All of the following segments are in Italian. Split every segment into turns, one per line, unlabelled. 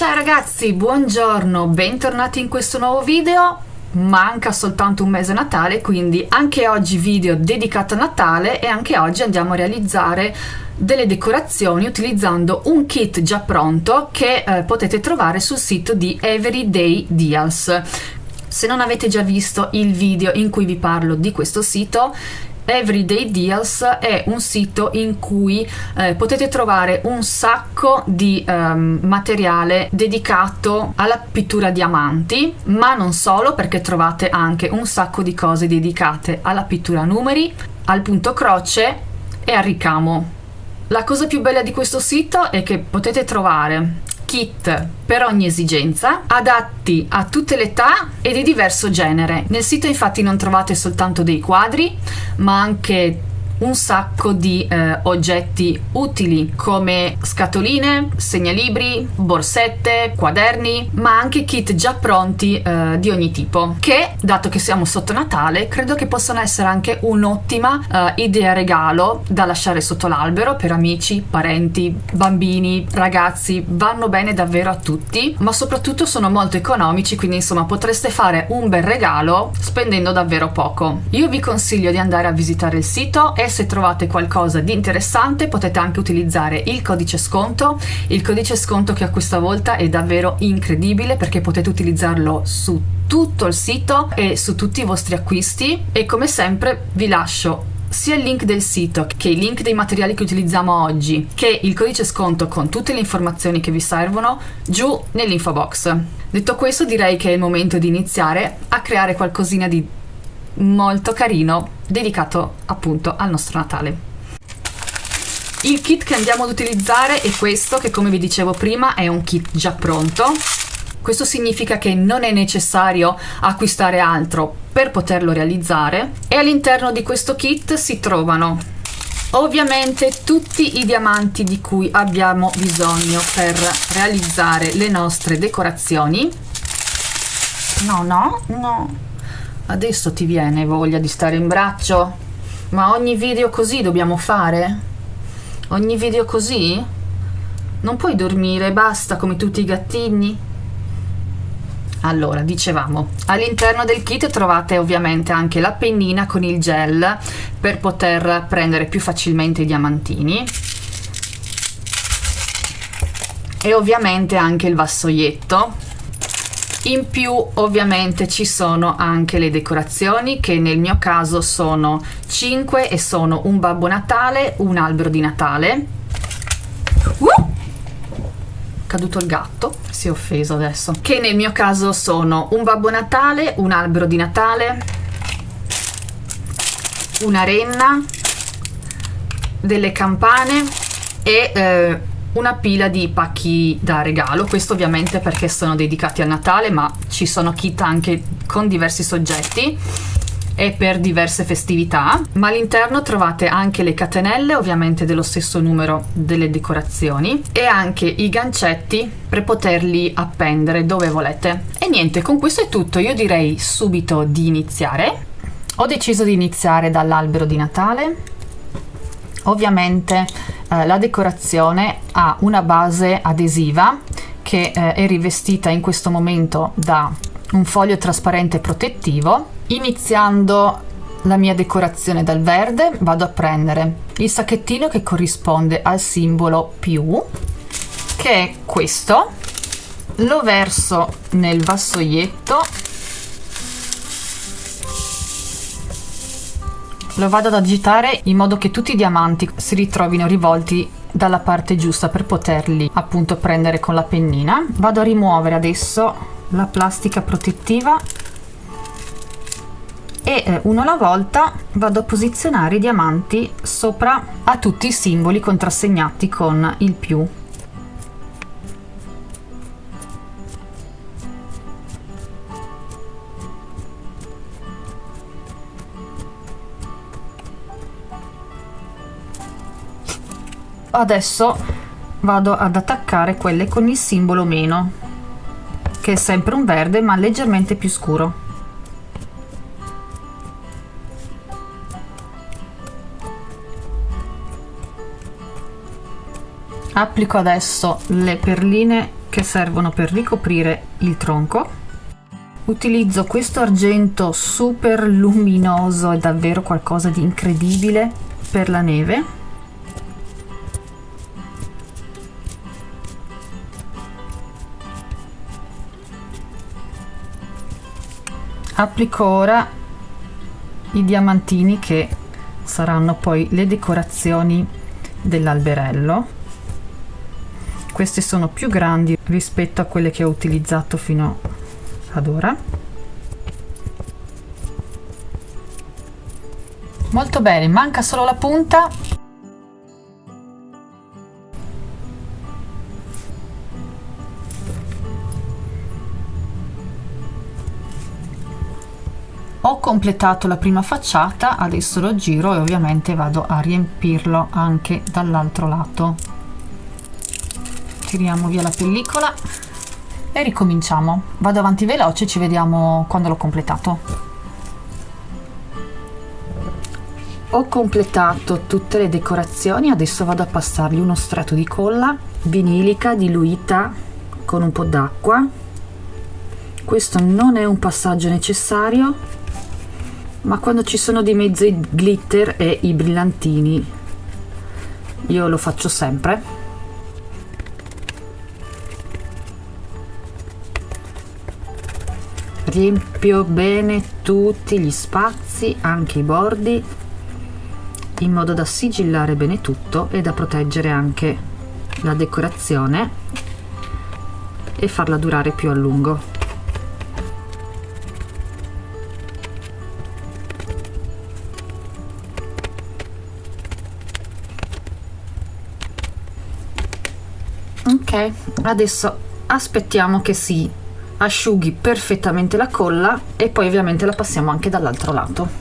Ciao ragazzi, buongiorno, bentornati in questo nuovo video. Manca soltanto un mese a Natale, quindi anche oggi video dedicato a Natale e anche oggi andiamo a realizzare delle decorazioni utilizzando un kit già pronto che eh, potete trovare sul sito di Everyday Deals. Se non avete già visto il video in cui vi parlo di questo sito, Everyday Deals è un sito in cui eh, potete trovare un sacco di um, materiale dedicato alla pittura diamanti, ma non solo perché trovate anche un sacco di cose dedicate alla pittura numeri, al punto croce e al ricamo. La cosa più bella di questo sito è che potete trovare kit per ogni esigenza, adatti a tutte le età e di diverso genere. Nel sito infatti non trovate soltanto dei quadri, ma anche un sacco di eh, oggetti utili come scatoline, segnalibri, borsette, quaderni, ma anche kit già pronti eh, di ogni tipo che, dato che siamo sotto Natale, credo che possano essere anche un'ottima eh, idea regalo da lasciare sotto l'albero per amici, parenti, bambini, ragazzi, vanno bene davvero a tutti, ma soprattutto sono molto economici, quindi insomma potreste fare un bel regalo spendendo davvero poco. Io vi consiglio di andare a visitare il sito e se trovate qualcosa di interessante potete anche utilizzare il codice sconto, il codice sconto che a questa volta è davvero incredibile perché potete utilizzarlo su tutto il sito e su tutti i vostri acquisti e come sempre vi lascio sia il link del sito che i link dei materiali che utilizziamo oggi che il codice sconto con tutte le informazioni che vi servono giù nell'info box. Detto questo direi che è il momento di iniziare a creare qualcosina di molto carino dedicato appunto al nostro Natale. Il kit che andiamo ad utilizzare è questo che come vi dicevo prima è un kit già pronto. Questo significa che non è necessario acquistare altro per poterlo realizzare e all'interno di questo kit si trovano ovviamente tutti i diamanti di cui abbiamo bisogno per realizzare le nostre decorazioni. No, no, no, Adesso ti viene voglia di stare in braccio? Ma ogni video così dobbiamo fare? Ogni video così? Non puoi dormire, basta come tutti i gattini? Allora, dicevamo, all'interno del kit trovate ovviamente anche la pennina con il gel per poter prendere più facilmente i diamantini e ovviamente anche il vassoietto in più ovviamente ci sono anche le decorazioni che nel mio caso sono 5 e sono un babbo natale un albero di natale uh! caduto il gatto si è offeso adesso che nel mio caso sono un babbo natale un albero di natale una renna delle campane e eh, una pila di pacchi da regalo, questo ovviamente perché sono dedicati a Natale, ma ci sono kit anche con diversi soggetti e per diverse festività, ma all'interno trovate anche le catenelle, ovviamente dello stesso numero delle decorazioni, e anche i gancetti per poterli appendere dove volete. E niente, con questo è tutto, io direi subito di iniziare. Ho deciso di iniziare dall'albero di Natale, ovviamente eh, la decorazione ha una base adesiva che eh, è rivestita in questo momento da un foglio trasparente protettivo. Iniziando la mia decorazione dal verde vado a prendere il sacchettino che corrisponde al simbolo più che è questo. Lo verso nel vassoietto Lo vado ad agitare in modo che tutti i diamanti si ritrovino rivolti dalla parte giusta per poterli appunto prendere con la pennina. Vado a rimuovere adesso la plastica protettiva e eh, uno alla volta vado a posizionare i diamanti sopra a tutti i simboli contrassegnati con il più adesso vado ad attaccare quelle con il simbolo meno che è sempre un verde ma leggermente più scuro. Applico adesso le perline che servono per ricoprire il tronco. Utilizzo questo argento super luminoso è davvero qualcosa di incredibile per la neve applico ora i diamantini che saranno poi le decorazioni dell'alberello. Queste sono più grandi rispetto a quelle che ho utilizzato fino ad ora. Molto bene manca solo la punta ho completato la prima facciata adesso lo giro e ovviamente vado a riempirlo anche dall'altro lato. Tiriamo via la pellicola e ricominciamo. Vado avanti veloce ci vediamo quando l'ho completato. Ho completato tutte le decorazioni adesso vado a passargli uno strato di colla vinilica diluita con un po' d'acqua. Questo non è un passaggio necessario ma quando ci sono di mezzo i glitter e i brillantini io lo faccio sempre. Riempio bene tutti gli spazi anche i bordi in modo da sigillare bene tutto e da proteggere anche la decorazione e farla durare più a lungo ok adesso aspettiamo che si asciughi perfettamente la colla e poi ovviamente la passiamo anche dall'altro lato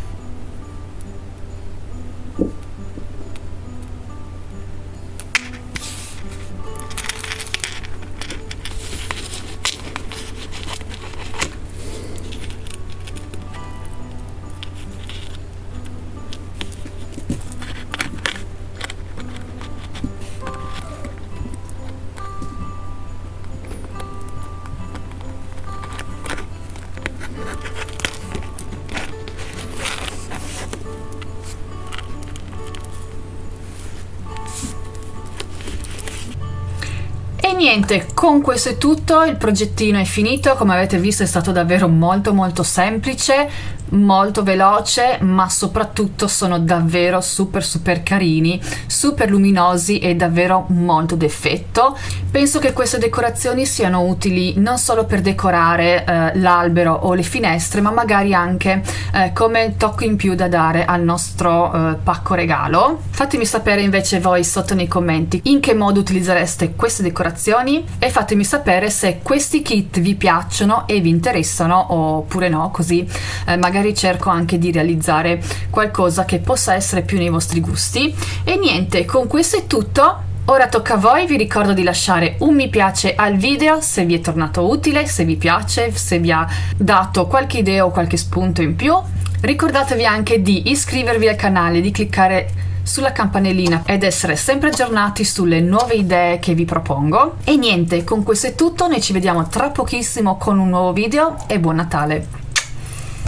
niente, con questo è tutto, il progettino è finito, come avete visto è stato davvero molto molto semplice, molto veloce ma soprattutto sono davvero super super carini super luminosi e davvero molto d'effetto. Penso che queste decorazioni siano utili non solo per decorare eh, l'albero o le finestre ma magari anche eh, come tocco in più da dare al nostro eh, pacco regalo. Fatemi sapere invece voi sotto nei commenti in che modo utilizzereste queste decorazioni e fatemi sapere se questi kit vi piacciono e vi interessano oppure no così eh, magari magari cerco anche di realizzare qualcosa che possa essere più nei vostri gusti e niente con questo è tutto Ora tocca a voi, vi ricordo di lasciare un mi piace al video se vi è tornato utile, se vi piace, se vi ha dato qualche idea o qualche spunto in più. Ricordatevi anche di iscrivervi al canale, di cliccare sulla campanellina ed essere sempre aggiornati sulle nuove idee che vi propongo. E niente, con questo è tutto, noi ci vediamo tra pochissimo con un nuovo video e buon Natale!